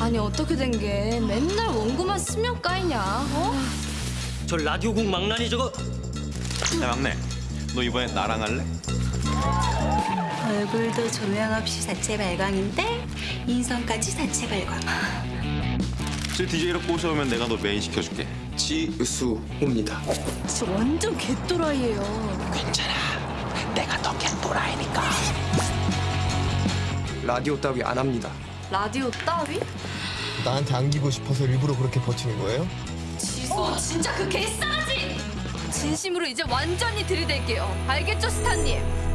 아니 어떻게 된 게 맨날 원고만 쓰면 까이냐? 어? 저 라디오국 망나니 저거 야 막내 너 이번에 나랑 할래? 얼굴도 조명 없이 자체 발광인데 인성까지 자체 발광. 저 DJ로 꼬셔오면 내가 너 메인 시켜줄게 지수호입니다. 진짜 완전 개또라이예요. 라디오 따위 안 합니다. 라디오 따위? 나한테 안기고 싶어서 일부러 그렇게 버티는 거예요? 지수 진짜 그 개싸가지! 진심으로 이제 완전히 들이댈게요. 알겠죠 스타님?